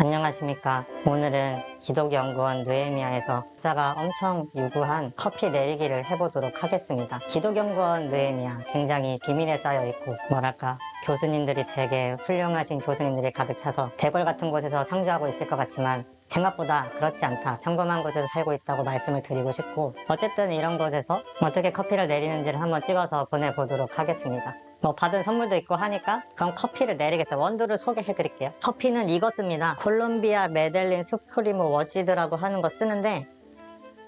안녕하십니까. 오늘은 기독연구원 느헤미야에서 박사가 엄청 요구한 커피 내리기를 해보도록 하겠습니다. 기독연구원 느헤미야 굉장히 비밀에 쌓여 있고 뭐랄까 교수님들이 되게 훌륭하신 교수님들이 가득 차서 대궐 같은 곳에서 상주하고 있을 것 같지만 생각보다 그렇지 않다. 평범한 곳에서 살고 있다고 말씀을 드리고 싶고 어쨌든 이런 곳에서 어떻게 커피를 내리는지를 한번 찍어서 보내보도록 하겠습니다. 뭐 받은 선물도 있고 하니까 그럼 커피를 내리겠어요. 원두를 소개해 드릴게요. 커피는 이거 씁니다. 콜롬비아 메델린 수프리모 washed라고 하는 거 쓰는데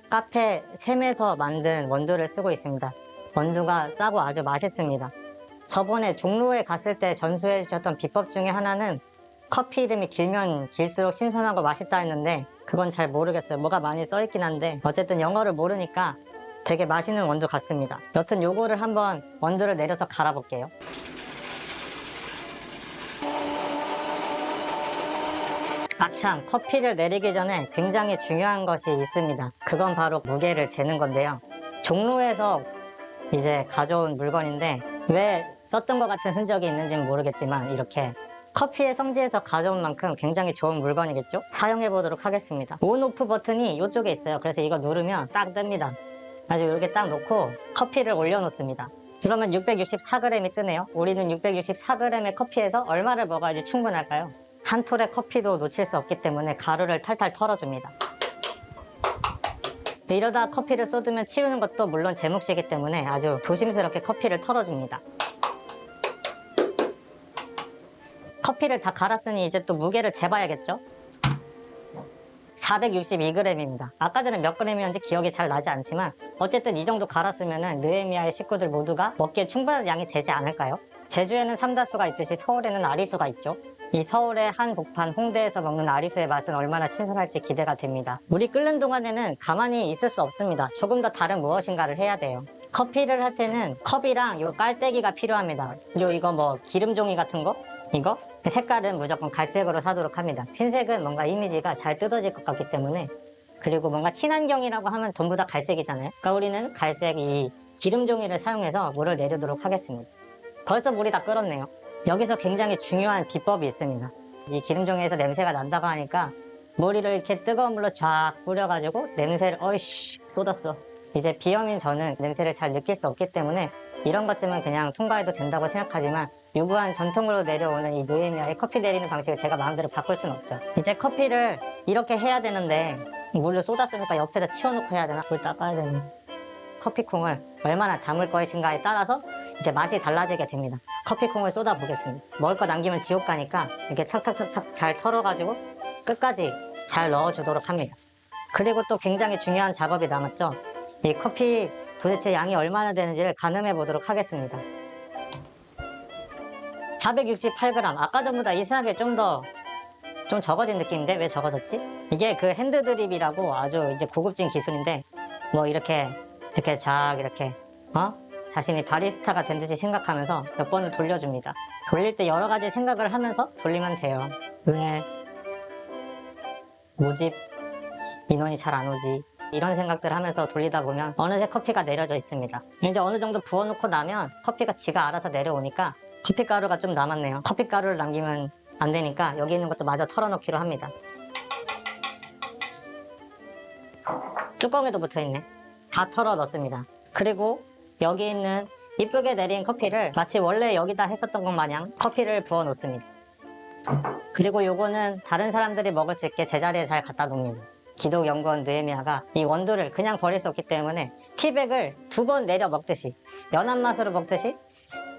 카페 샘에서 만든 원두를 쓰고 있습니다. 원두가 싸고 아주 맛있습니다. 저번에 종로에 갔을 때 전수해 주셨던 비법 중에 하나는 커피 이름이 길면 길수록 신선하고 맛있다 했는데 그건 잘 모르겠어요. 뭐가 많이 써있긴 한데 어쨌든 영어를 모르니까 되게 맛있는 원두 같습니다. 여튼 요거를 한번 원두를 내려서 갈아 볼게요. 아참 커피를 내리기 전에 굉장히 중요한 것이 있습니다. 그건 바로 무게를 재는 건데요. 종로에서 이제 가져온 물건인데 왜 썼던 것 같은 흔적이 있는지는 모르겠지만 이렇게 커피의 성지에서 가져온 만큼 굉장히 좋은 물건이겠죠? 사용해 보도록 하겠습니다. 온오프 버튼이 이쪽에 있어요. 그래서 이거 누르면 딱 뜹니다. 아주 이렇게 딱 놓고 커피를 올려놓습니다. 그러면 664g이 뜨네요. 우리는 664g의 커피에서 얼마를 먹어야지 충분할까요? 한 톨의 커피도 놓칠 수 없기 때문에 가루를 탈탈 털어줍니다. 이러다 커피를 쏟으면 치우는 것도 물론 제 몫이기 때문에 아주 조심스럽게 커피를 털어줍니다. 커피를 다 갈았으니 이제 또 무게를 재봐야겠죠? 462g입니다. 아까 전에 몇 g이었는지 기억이 잘 나지 않지만 어쨌든 이 정도 갈았으면 느에미아의 식구들 모두가 먹기에 충분한 양이 되지 않을까요? 제주에는 삼다수가 있듯이 서울에는 아리수가 있죠. 이 서울의 한 복판 홍대에서 먹는 아리수의 맛은 얼마나 신선할지 기대가 됩니다. 물이 끓는 동안에는 가만히 있을 수 없습니다. 조금 더 다른 무엇인가를 해야 돼요. 커피를 할 때는 컵이랑 요 깔때기가 필요합니다. 요 이거 뭐 기름 종이 같은 거? 이거? 색깔은 무조건 갈색으로 사도록 합니다. 흰색은 뭔가 이미지가 잘 뜯어질 것 같기 때문에 그리고 뭔가 친환경이라고 하면 전부 다 갈색이잖아요. 그러니까 우리는 갈색 이 기름 종이를 사용해서 물을 내리도록 하겠습니다. 벌써 물이 다 끓었네요. 여기서 굉장히 중요한 비법이 있습니다. 이 기름 종이에서 냄새가 난다고 하니까 머리를 이렇게 뜨거운 물로 쫙 뿌려가지고 냄새를 어이씨 쏟았어. 이제 비염인 저는 냄새를 잘 느낄 수 없기 때문에 이런 것쯤은 그냥 통과해도 된다고 생각하지만 유구한 전통으로 내려오는 이 느에미아의 커피 내리는 방식을 제가 마음대로 바꿀 수는 없죠. 이제 커피를 이렇게 해야 되는데 물을 쏟았으니까 옆에다 치워놓고 해야 되나? 불 닦아야 되네. 커피콩을 얼마나 담을 것인가에 따라서 이제 맛이 달라지게 됩니다. 커피콩을 쏟아 보겠습니다. 먹을 거 남기면 지옥 가니까 이렇게 탁탁탁탁 잘 털어가지고 끝까지 잘 넣어주도록 합니다. 그리고 또 굉장히 중요한 작업이 남았죠. 이 커피 도대체 양이 얼마나 되는지를 가늠해 보도록 하겠습니다. 468g 아까 전보다 이상하게 좀 더 좀 적어진 느낌인데 왜 적어졌지? 이게 그 핸드 드립이라고 아주 이제 고급진 기술인데 뭐 이렇게 이렇게 쫙 이렇게 어? 자신이 바리스타가 된 듯이 생각하면서 몇 번을 돌려줍니다. 돌릴 때 여러 가지 생각을 하면서 돌리면 돼요. 왜 모집 인원이 잘 안 오지? 이런 생각들을 하면서 돌리다 보면 어느새 커피가 내려져 있습니다. 이제 어느 정도 부어놓고 나면 커피가 지가 알아서 내려오니까 커피가루가 좀 남았네요. 커피가루를 남기면 안 되니까 여기 있는 것도 마저 털어놓기로 합니다. 뚜껑에도 붙어있네. 다 털어 넣습니다. 그리고 여기 있는 이쁘게 내린 커피를 마치 원래 여기다 했었던 것 마냥 커피를 부어 놓습니다. 그리고 요거는 다른 사람들이 먹을 수 있게 제자리에 잘 갖다 놓습니다. 기독 연구원 느에미아가 이 원두를 그냥 버릴 수 없기 때문에 티백을 두 번 내려 먹듯이 연한 맛으로 먹듯이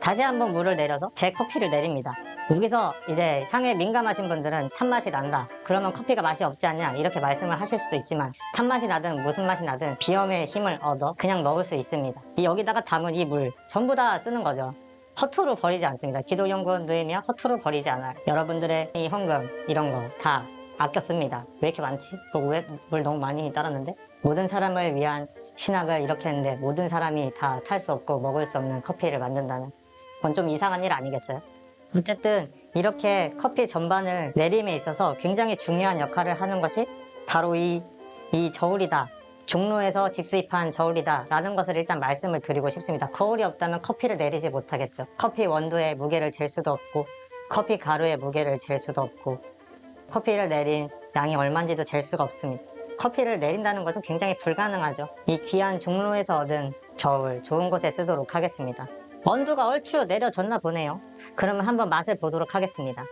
다시 한번 물을 내려서 제 커피를 내립니다. 여기서 이제 향에 민감하신 분들은 탄맛이 난다. 그러면 커피가 맛이 없지 않냐 이렇게 말씀을 하실 수도 있지만 탄맛이 나든 무슨 맛이 나든 비염의 힘을 얻어 그냥 먹을 수 있습니다. 이 여기다가 담은 이 물 전부 다 쓰는 거죠. 허투루 버리지 않습니다. 기독연구원 느에미아 허투루 버리지 않아요. 여러분들의 이 헌금 이런 거 다 아껴 씁니다. 왜 이렇게 많지? 왜 물 너무 많이 따랐는데? 모든 사람을 위한 신학을 이렇게 했는데 모든 사람이 다 탈 수 없고 먹을 수 없는 커피를 만든다는 그건 좀 이상한 일 아니겠어요? 어쨌든 이렇게 커피 전반을 내림에 있어서 굉장히 중요한 역할을 하는 것이 바로 이, 이 저울이다. 종로에서 직수입한 저울이다 라는 것을 일단 말씀을 드리고 싶습니다. 거울이 없다면 커피를 내리지 못하겠죠. 커피 원두의 무게를 잴 수도 없고 커피 가루의 무게를 잴 수도 없고 커피를 내린 양이 얼마인지도 잴 수가 없습니다. 커피를 내린다는 것은 굉장히 불가능하죠. 이 귀한 종로에서 얻은 저울 좋은 곳에 쓰도록 하겠습니다. 원두가 얼추 내려졌나 보네요. 그러면 한번 맛을 보도록 하겠습니다.